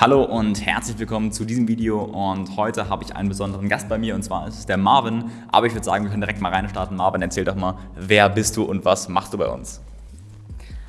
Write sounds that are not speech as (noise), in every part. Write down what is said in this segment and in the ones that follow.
Hallo und herzlich willkommen zu diesem Video und heute habe ich einen besonderen Gast bei mir und zwar ist es der Marvin. Aber ich würde sagen, wir können direkt mal reinstarten. Marvin, erzähl doch mal, wer bist du und was machst du bei uns?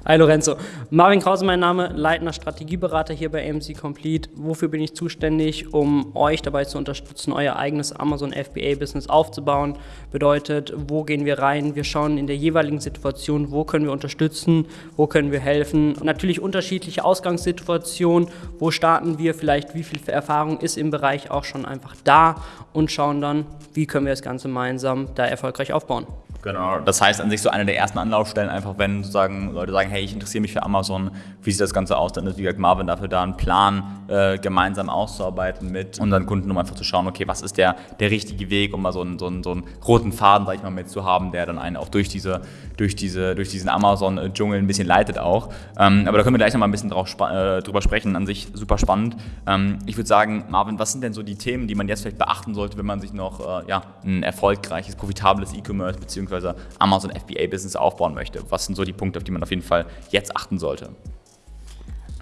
Hi Lorenzo. Marvin Krause mein Name, leitender Strategieberater hier bei AMC Complete. Wofür bin ich zuständig? Um euch dabei zu unterstützen, euer eigenes Amazon FBA-Business aufzubauen. Bedeutet, wo gehen wir rein? Wir schauen in der jeweiligen Situation, wo können wir unterstützen, wo können wir helfen. Natürlich unterschiedliche Ausgangssituationen, wo starten wir, vielleicht wie viel Erfahrung ist im Bereich auch schon einfach da und schauen dann, wie können wir das Ganze gemeinsam da erfolgreich aufbauen. Genau, das heißt an sich so eine der ersten Anlaufstellen, einfach wenn sozusagen Leute sagen, hey, ich interessiere mich für Amazon, wie sieht das Ganze aus, dann ist wie gesagt Marvin dafür da, einen Plan äh, gemeinsam auszuarbeiten mit unseren Kunden, um einfach zu schauen, okay, was ist der, der richtige Weg, um mal so einen, so einen, so einen roten Faden, sag ich mal, mit zu haben, der dann einen auch durch, diese, durch, diese, durch diesen Amazon-Dschungel ein bisschen leitet auch. Ähm, aber da können wir gleich noch mal ein bisschen drauf, äh, drüber sprechen, an sich super spannend. Ähm, ich würde sagen, Marvin, was sind denn so die Themen, die man jetzt vielleicht beachten sollte, wenn man sich noch äh, ja, ein erfolgreiches, profitables E-Commerce bzw bzw. Amazon FBA-Business aufbauen möchte? Was sind so die Punkte, auf die man auf jeden Fall jetzt achten sollte?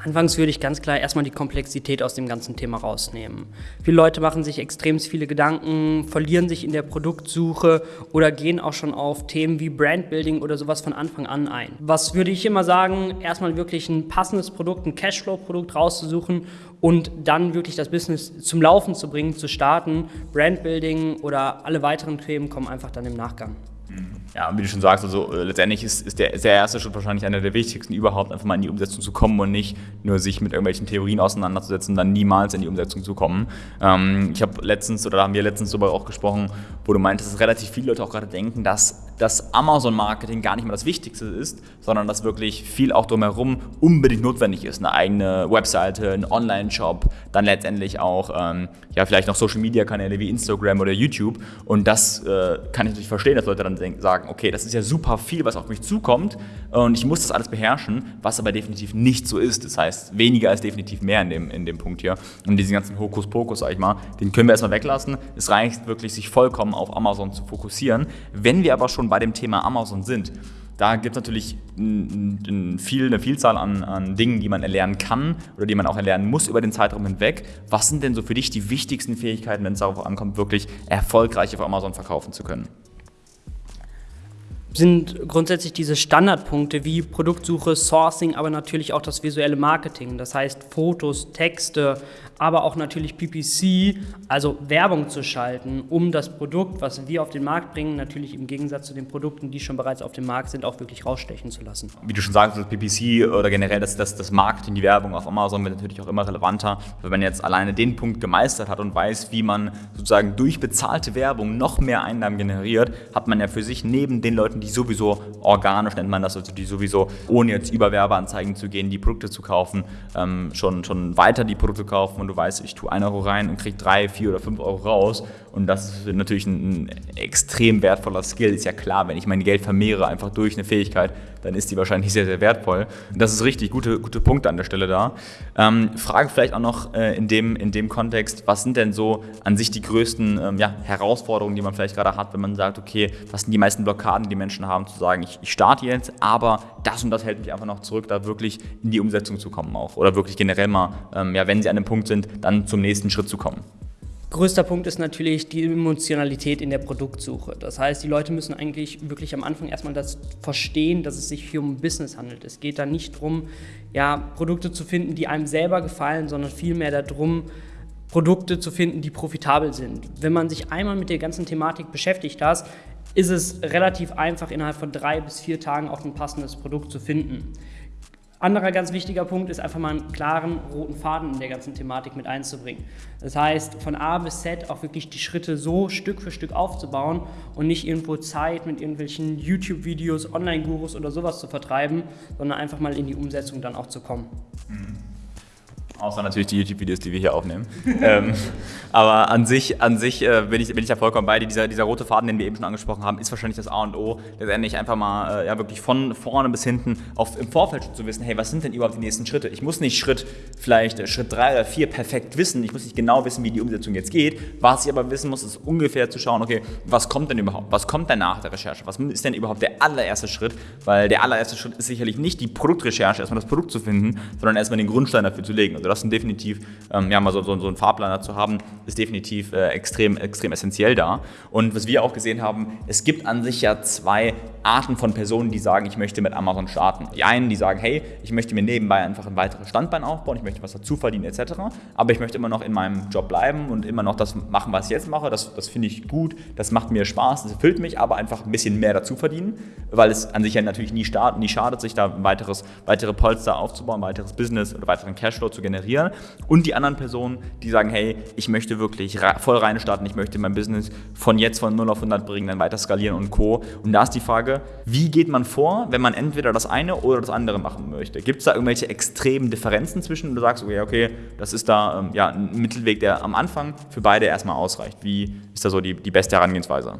Anfangs würde ich ganz klar erstmal die Komplexität aus dem ganzen Thema rausnehmen. Viele Leute machen sich extrem viele Gedanken, verlieren sich in der Produktsuche oder gehen auch schon auf Themen wie Brandbuilding oder sowas von Anfang an ein. Was würde ich immer sagen? Erstmal wirklich ein passendes Produkt, ein Cashflow-Produkt rauszusuchen und dann wirklich das Business zum Laufen zu bringen, zu starten. Brandbuilding oder alle weiteren Themen kommen einfach dann im Nachgang. Ja, wie du schon sagst, also äh, letztendlich ist, ist, der, ist der erste Schritt wahrscheinlich einer der wichtigsten, überhaupt einfach mal in die Umsetzung zu kommen und nicht nur sich mit irgendwelchen Theorien auseinanderzusetzen, dann niemals in die Umsetzung zu kommen. Ähm, ich habe letztens, oder da haben wir letztens darüber auch gesprochen, wo du meintest, dass relativ viele Leute auch gerade denken, dass das Amazon-Marketing gar nicht mehr das Wichtigste ist, sondern dass wirklich viel auch drumherum unbedingt notwendig ist. Eine eigene Webseite, ein Online-Shop, dann letztendlich auch ähm, ja, vielleicht noch Social-Media-Kanäle wie Instagram oder YouTube. Und das äh, kann ich natürlich verstehen, dass Leute dann denken, sagen, okay, das ist ja super viel, was auf mich zukommt und ich muss das alles beherrschen, was aber definitiv nicht so ist. Das heißt, weniger ist definitiv mehr in dem, in dem Punkt hier. Und diesen ganzen Hokuspokus, sag ich mal, den können wir erstmal weglassen. Es reicht wirklich, sich vollkommen auf Amazon zu fokussieren. Wenn wir aber schon bei dem Thema Amazon sind, da gibt es natürlich viel, eine Vielzahl an, an, Dingen, die man erlernen kann oder die man auch erlernen muss über den Zeitraum hinweg. Was sind denn so für dich die wichtigsten Fähigkeiten, wenn es darauf ankommt, wirklich erfolgreich auf Amazon verkaufen zu können? Sind grundsätzlich diese Standardpunkte wie Produktsuche, Sourcing, aber natürlich auch das visuelle Marketing. Das heißt Fotos, Texte, aber auch natürlich PPC, also Werbung zu schalten, um das Produkt, was wir auf den Markt bringen, natürlich im Gegensatz zu den Produkten, die schon bereits auf dem Markt sind, auch wirklich rausstechen zu lassen. Wie du schon sagst, das PPC oder generell das, das, das Marketing, die Werbung auf Amazon wird natürlich auch immer relevanter. Wenn man jetzt alleine den Punkt gemeistert hat und weiß, wie man sozusagen durch bezahlte Werbung noch mehr Einnahmen generiert, hat man ja für sich neben den Leuten, die sowieso organisch nennt man das, also die sowieso ohne jetzt über Werbeanzeigen zu gehen, die Produkte zu kaufen, ähm, schon, schon weiter die Produkte kaufen und du weißt, ich tue 1 Euro rein und kriege 3, 4 oder 5 Euro raus. Und das ist natürlich ein, ein, extrem wertvoller Skill. Ist ja klar, wenn ich mein Geld vermehre einfach durch eine Fähigkeit, dann ist die wahrscheinlich sehr, sehr wertvoll. Das ist richtig, gute, gute Punkte an der Stelle da. Ähm, Frage vielleicht auch noch äh, in, dem, in dem Kontext, was sind denn so an sich die größten ähm, ja, Herausforderungen, die man vielleicht gerade hat, wenn man sagt, okay, was sind die meisten Blockaden, die Menschen haben, zu sagen, ich, ich starte jetzt, aber das und das hält mich einfach noch zurück, da wirklich in die Umsetzung zu kommen auch. Oder wirklich generell mal, ähm, ja, wenn sie an dem Punkt sind, dann zum nächsten Schritt zu kommen. Größter Punkt ist natürlich die Emotionalität in der Produktsuche. Das heißt, die Leute müssen eigentlich wirklich am Anfang erstmal das verstehen, dass es sich hier um Business handelt. Es geht da nicht darum, ja, Produkte zu finden, die einem selber gefallen, sondern vielmehr darum, Produkte zu finden, die profitabel sind. Wenn man sich einmal mit der ganzen Thematik beschäftigt hat, ist es relativ einfach, innerhalb von drei bis vier Tagen auch ein passendes Produkt zu finden. Anderer ganz wichtiger Punkt ist einfach mal einen klaren roten Faden in der ganzen Thematik mit einzubringen. Das heißt, von A bis Z auch wirklich die Schritte so Stück für Stück aufzubauen und nicht irgendwo Zeit mit irgendwelchen YouTube-Videos, Online-Gurus oder sowas zu vertreiben, sondern einfach mal in die Umsetzung dann auch zu kommen. Mhm. Außer natürlich die YouTube-Videos, die wir hier aufnehmen. (laughs) ähm, aber an sich, an sich äh, bin, ich, bin ich da vollkommen bei dir. Dieser, dieser rote Faden, den wir eben schon angesprochen haben, ist wahrscheinlich das A und O. Letztendlich einfach mal äh, ja, wirklich von vorne bis hinten auf, im Vorfeld schon zu wissen, hey, was sind denn überhaupt die nächsten Schritte? Ich muss nicht Schritt, vielleicht äh, Schritt drei oder vier perfekt wissen. Ich muss nicht genau wissen, wie die Umsetzung jetzt geht. Was ich aber wissen muss, ist ungefähr zu schauen, okay, was kommt denn überhaupt? Was kommt denn nach der Recherche? Was ist denn überhaupt der allererste Schritt? Weil der allererste Schritt ist sicherlich nicht die Produktrecherche, erstmal das Produkt zu finden, sondern erstmal den Grundstein dafür zu legen. Also Das sind definitiv, ähm, ja, mal so, so, so einen Fahrplaner zu haben, ist definitiv äh, extrem, extrem essentiell da. Und was wir auch gesehen haben, es gibt an sich ja zwei Arten von Personen, die sagen, ich möchte mit Amazon starten. Die einen, die sagen, hey, ich möchte mir nebenbei einfach ein weiteres Standbein aufbauen, ich möchte was dazu verdienen etc., aber ich möchte immer noch in meinem Job bleiben und immer noch das machen, was ich jetzt mache. Das, das finde ich gut, das macht mir Spaß, das erfüllt mich, aber einfach ein bisschen mehr dazu verdienen, weil es an sich ja natürlich nie, starten, nie schadet, sich da ein weiteres, weitere Polster aufzubauen, weiteres Business oder weiteren Cashflow zu generieren. Und die anderen Personen, die sagen, hey, ich möchte wirklich voll rein starten, ich möchte mein Business von jetzt von 0 auf 100 bringen, dann weiter skalieren und Co. Und da ist die Frage, wie geht man vor, wenn man entweder das eine oder das andere machen möchte? Gibt es da irgendwelche extremen Differenzen zwischen du sagst, okay, okay, das ist da ähm, ja, ein Mittelweg, der am Anfang für beide erstmal ausreicht. Wie ist da so die, die beste Herangehensweise?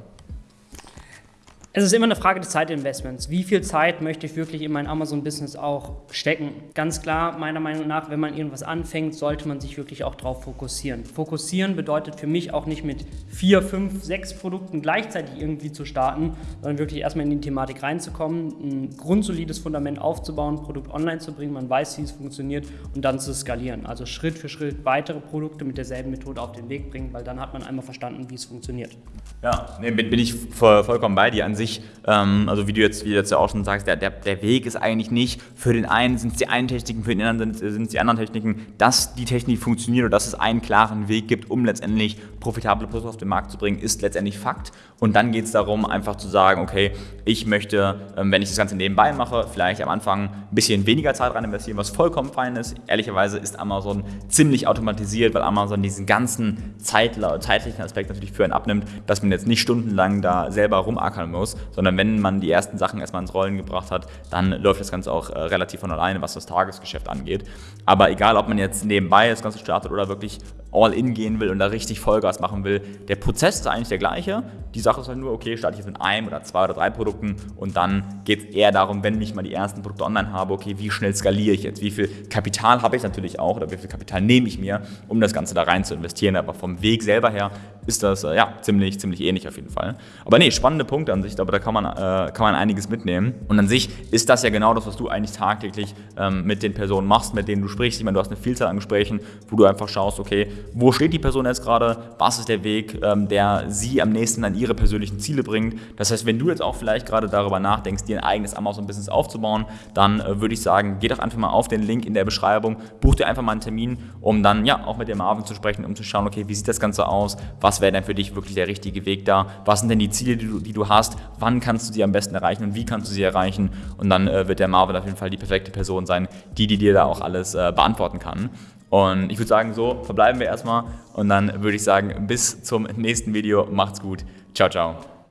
Es ist immer eine Frage des Zeitinvestments. Wie viel Zeit möchte ich wirklich in mein Amazon-Business auch stecken? Ganz klar, meiner Meinung nach, wenn man irgendwas anfängt, sollte man sich wirklich auch darauf fokussieren. Fokussieren bedeutet für mich auch nicht mit vier, fünf, sechs Produkten gleichzeitig irgendwie zu starten, sondern wirklich erstmal in die Thematik reinzukommen, ein grundsolides Fundament aufzubauen, Produkt online zu bringen, man weiß, wie es funktioniert und dann zu skalieren. Also Schritt für Schritt weitere Produkte mit derselben Methode auf den Weg bringen, weil dann hat man einmal verstanden, wie es funktioniert. Ja, nee, bin, ich voll, vollkommen bei dir an sich, ähm, also wie du jetzt, wie du jetzt ja auch schon sagst, der, der, der Weg ist eigentlich nicht, für den einen sind es die einen Techniken, für den anderen sind es die anderen Techniken, dass die Technik funktioniert oder dass es einen klaren Weg gibt, um letztendlich profitable Produkte auf den Markt zu bringen, ist letztendlich Fakt. Und dann geht es darum, einfach zu sagen, okay, ich möchte, ähm, wenn ich das Ganze nebenbei mache, vielleicht am Anfang ein bisschen weniger Zeit rein investieren, was vollkommen fein ist. Ehrlicherweise ist Amazon ziemlich automatisiert, weil Amazon diesen ganzen zeitlichen Aspekt natürlich für einen abnimmt, dass man jetzt nicht stundenlang da selber rumackern muss, sondern wenn man die ersten Sachen erstmal ins Rollen gebracht hat, dann läuft das Ganze auch äh, relativ von alleine, was das Tagesgeschäft angeht. Aber egal, ob man jetzt nebenbei das Ganze startet oder wirklich all in gehen will und da richtig Vollgas machen will, der Prozess ist eigentlich der gleiche. Die Sache ist halt nur, okay, starte ich jetzt mit einem oder zwei oder drei Produkten und dann geht es eher darum, wenn ich mal die ersten Produkte online habe, okay, wie schnell skaliere ich jetzt? Wie viel Kapital habe ich natürlich auch oder wie viel Kapital nehme ich mir, um das Ganze da rein zu investieren? Aber vom Weg selber her ist das äh, ja ziemlich, ziemlich ähnlich auf jeden Fall. Aber nee, spannende Punkte an sich, aber da kann man, äh, kann man einiges mitnehmen. Und an sich ist das ja genau das, was du eigentlich tagtäglich ähm, mit den Personen machst, mit denen du sprichst. Ich meine, du hast eine Vielzahl an Gesprächen, wo du einfach schaust, okay, wo steht die Person jetzt gerade, was ist der Weg, ähm, der sie am nächsten an ihre persönlichen Ziele bringt. Das heißt, wenn du jetzt auch vielleicht gerade darüber nachdenkst, dir ein eigenes Amazon-Business aufzubauen, dann äh, würde ich sagen, geh doch einfach mal auf den Link in der Beschreibung, buch dir einfach mal einen Termin, um dann ja auch mit dem Marvin zu sprechen, um zu schauen, okay, wie sieht das Ganze aus, was wäre denn für dich wirklich der richtige Weg da, was sind denn die Ziele, die du, die du hast, wann kannst du sie am besten erreichen und wie kannst du sie erreichen und dann äh, wird der Marvin auf jeden Fall die perfekte Person sein, die, die dir da auch alles äh, beantworten kann. Und ich würde sagen, so verbleiben wir erstmal und dann würde ich sagen, bis zum nächsten Video. Macht's gut. Ciao, ciao.